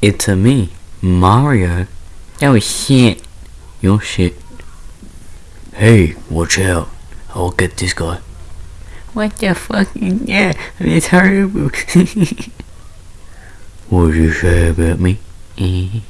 It's a me, Mario. Oh shit. Your shit. Hey, watch out. I'll get this guy. What the fuck yeah? It's horrible. what did you say about me? Eh.